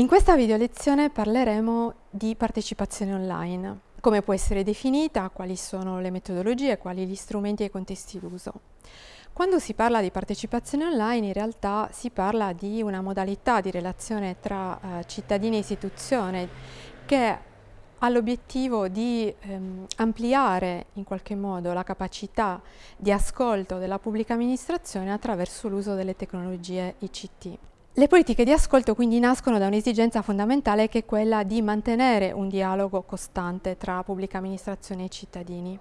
In questa video lezione parleremo di partecipazione online, come può essere definita, quali sono le metodologie, quali gli strumenti e i contesti d'uso. Quando si parla di partecipazione online in realtà si parla di una modalità di relazione tra eh, cittadini e istituzione che ha l'obiettivo di ehm, ampliare in qualche modo la capacità di ascolto della pubblica amministrazione attraverso l'uso delle tecnologie ICT. Le politiche di ascolto quindi nascono da un'esigenza fondamentale che è quella di mantenere un dialogo costante tra pubblica amministrazione e cittadini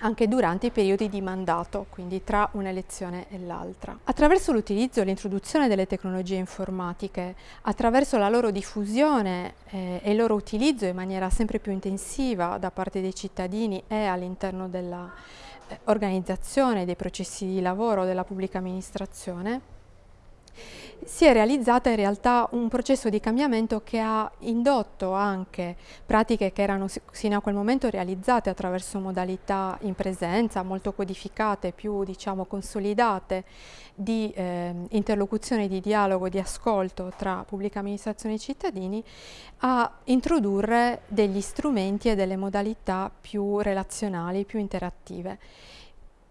anche durante i periodi di mandato, quindi tra un'elezione e l'altra. Attraverso l'utilizzo e l'introduzione delle tecnologie informatiche, attraverso la loro diffusione eh, e il loro utilizzo in maniera sempre più intensiva da parte dei cittadini e all'interno dell'organizzazione eh, dei processi di lavoro della pubblica amministrazione, si è realizzata in realtà un processo di cambiamento che ha indotto anche pratiche che erano sino a quel momento realizzate attraverso modalità in presenza, molto codificate, più diciamo consolidate di eh, interlocuzione, di dialogo, di ascolto tra pubblica amministrazione e cittadini, a introdurre degli strumenti e delle modalità più relazionali, più interattive.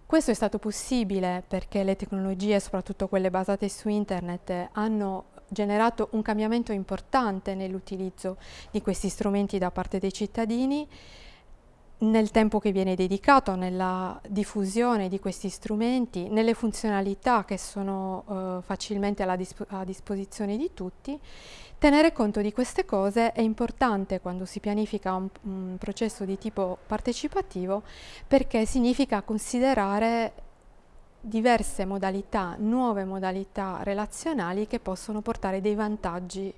Questo è stato possibile perché le tecnologie, soprattutto quelle basate su internet, hanno generato un cambiamento importante nell'utilizzo di questi strumenti da parte dei cittadini, nel tempo che viene dedicato nella diffusione di questi strumenti, nelle funzionalità che sono eh, facilmente disp a disposizione di tutti Tenere conto di queste cose è importante quando si pianifica un, un processo di tipo partecipativo perché significa considerare diverse modalità, nuove modalità relazionali che possono portare dei vantaggi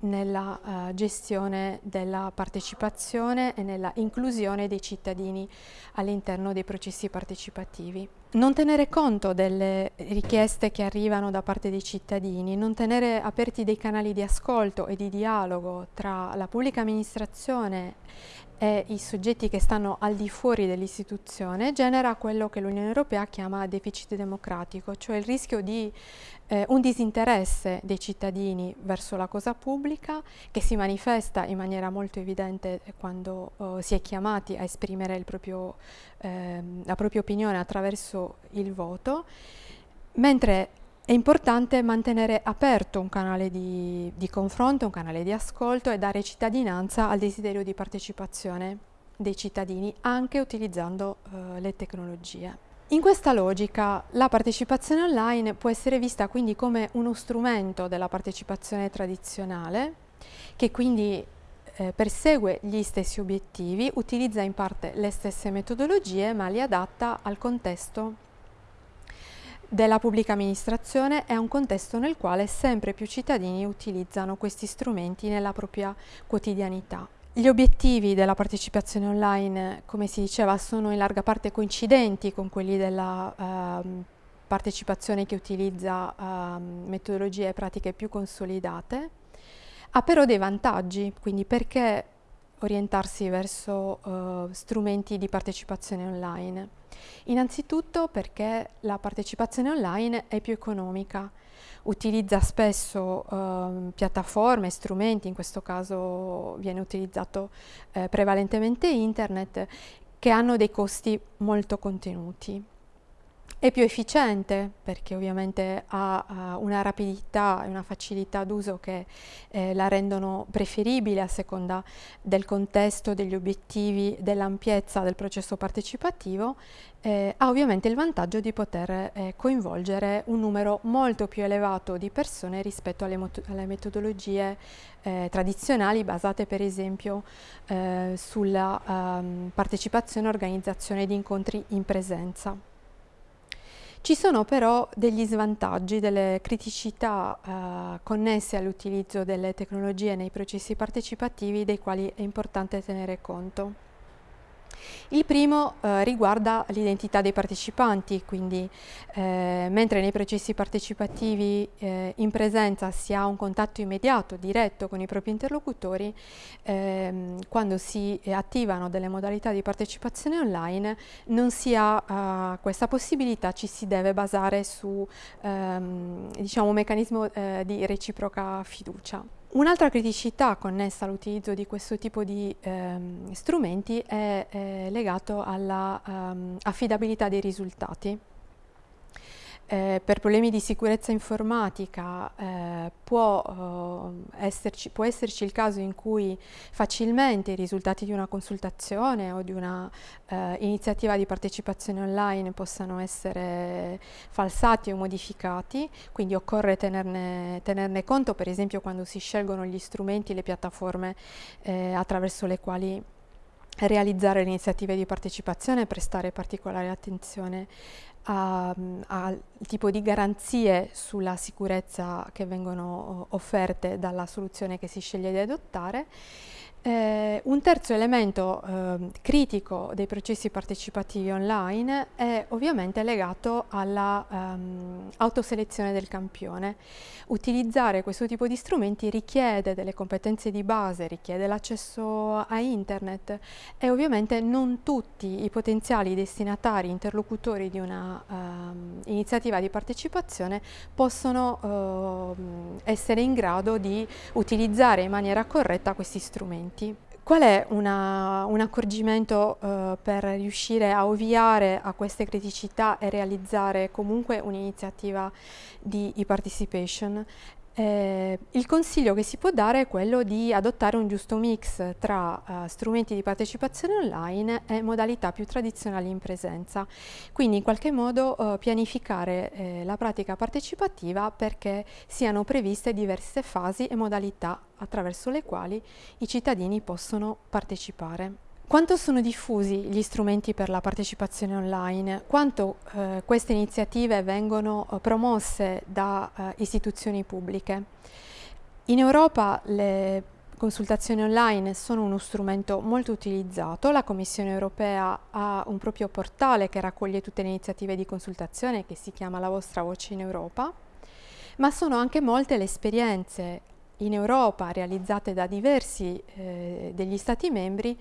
nella uh, gestione della partecipazione e nella inclusione dei cittadini all'interno dei processi partecipativi. Non tenere conto delle richieste che arrivano da parte dei cittadini, non tenere aperti dei canali di ascolto e di dialogo tra la pubblica amministrazione e i soggetti che stanno al di fuori dell'istituzione genera quello che l'Unione Europea chiama deficit democratico, cioè il rischio di eh, un disinteresse dei cittadini verso la cosa pubblica che si manifesta in maniera molto evidente quando eh, si è chiamati a esprimere proprio, eh, la propria opinione attraverso il voto, mentre è importante mantenere aperto un canale di, di, confronto, un canale di ascolto e dare cittadinanza al desiderio di partecipazione dei cittadini anche utilizzando eh, le tecnologie. In questa logica la partecipazione online può essere vista quindi come uno strumento della partecipazione tradizionale che quindi eh, persegue gli stessi obiettivi, utilizza in parte le stesse metodologie ma li adatta al contesto della pubblica amministrazione è un contesto nel quale sempre più cittadini utilizzano questi strumenti nella propria quotidianità. Gli obiettivi della partecipazione online, come si diceva, sono in larga parte coincidenti con quelli della uh, partecipazione che utilizza uh, metodologie e pratiche più consolidate, ha però dei vantaggi, quindi perché orientarsi verso uh, strumenti di partecipazione online? Innanzitutto perché la partecipazione online è più economica, utilizza spesso uh, piattaforme, strumenti, in questo caso viene utilizzato uh, prevalentemente internet, che hanno dei costi molto contenuti. È più efficiente perché ovviamente ha uh, una rapidità e una facilità d'uso che eh, la rendono preferibile a seconda del contesto, degli obiettivi, dell'ampiezza del processo partecipativo, eh, ha ovviamente il vantaggio di poter eh, coinvolgere un numero molto più elevato di persone rispetto alle, alle metodologie eh, tradizionali basate per esempio eh, sulla um, partecipazione e organizzazione di incontri in presenza. Ci sono però degli svantaggi, delle criticità eh, connesse all'utilizzo delle tecnologie nei processi partecipativi dei quali è importante tenere conto. Il primo eh, riguarda l'identità dei partecipanti, quindi eh, mentre nei processi partecipativi eh, in presenza si ha un contatto immediato, diretto con i propri interlocutori, ehm, quando si attivano delle modalità di partecipazione online non si ha eh, questa possibilità, ci si deve basare su ehm, diciamo, un meccanismo eh, di reciproca fiducia. Un'altra criticità connessa all'utilizzo di questo tipo di ehm, strumenti è, è legato all'affidabilità ehm, um, dei risultati. Eh, per problemi di sicurezza informatica eh, può, eh, esserci, può, esserci, il caso in cui facilmente i risultati di una consultazione o di una eh, iniziativa di partecipazione online possano essere falsati o modificati, quindi occorre tenerne, tenerne conto per esempio quando si scelgono gli strumenti, le piattaforme eh, attraverso le quali realizzare le iniziative di partecipazione e prestare particolare attenzione al tipo di garanzie sulla sicurezza che vengono offerte dalla soluzione che si sceglie di adottare eh, un terzo elemento eh, critico dei processi partecipativi online è ovviamente legato all'autoselezione ehm, del campione. Utilizzare questo tipo di strumenti richiede delle competenze di base, richiede l'accesso a internet e ovviamente non tutti i potenziali destinatari, interlocutori di una um, iniziativa di partecipazione possono uh, essere in grado di utilizzare in maniera corretta questi strumenti clienti. Qual è una, un accorgimento eh, per riuscire a ovviare a queste criticità e realizzare comunque un'iniziativa di e-participation? Eh, il consiglio che si può dare è quello di adottare un giusto mix tra uh, strumenti di partecipazione online e modalità più tradizionali in presenza, quindi in qualche modo uh, pianificare eh, la pratica partecipativa perché siano previste diverse fasi e modalità attraverso le quali i cittadini possono partecipare. Quanto sono diffusi gli strumenti per la partecipazione online? Quanto eh, queste iniziative vengono eh, promosse da eh, istituzioni pubbliche? In Europa le consultazioni online sono uno strumento molto utilizzato, la Commissione europea ha un proprio portale che raccoglie tutte le iniziative di consultazione che si chiama La vostra voce in Europa, ma sono anche molte le esperienze in Europa realizzate da diversi eh, degli Stati membri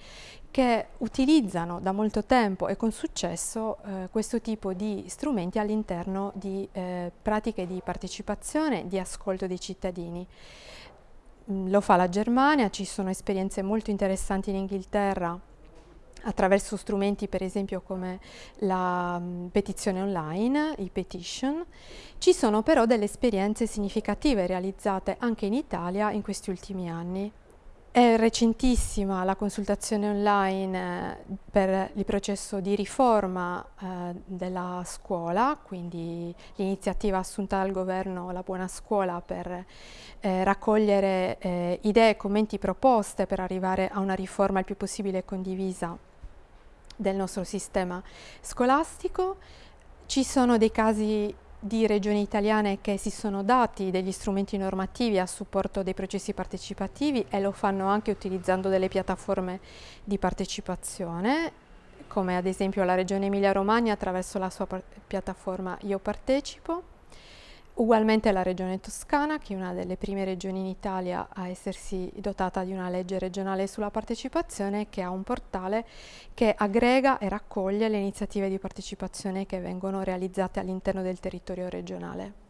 che utilizzano da molto tempo e con successo eh, questo tipo di strumenti all'interno di eh, pratiche di partecipazione, di ascolto dei cittadini. Mm, lo fa la Germania, ci sono esperienze molto interessanti in Inghilterra attraverso strumenti per esempio come la um, petizione online, i petition. Ci sono però delle esperienze significative realizzate anche in Italia in questi ultimi anni. È recentissima la consultazione online eh, per il processo di riforma eh, della scuola, quindi l'iniziativa assunta dal governo La Buona Scuola per eh, raccogliere eh, idee commenti proposte per arrivare a una riforma il più possibile condivisa del nostro sistema scolastico. Ci sono dei casi di regioni italiane che si sono dati degli strumenti normativi a supporto dei processi partecipativi e lo fanno anche utilizzando delle piattaforme di partecipazione, come ad esempio la regione Emilia-Romagna attraverso la sua piattaforma Io Partecipo, Ugualmente la regione Toscana, che è una delle prime regioni in Italia a essersi dotata di una legge regionale sulla partecipazione, che ha un portale che aggrega e raccoglie le iniziative di partecipazione che vengono realizzate all'interno del territorio regionale.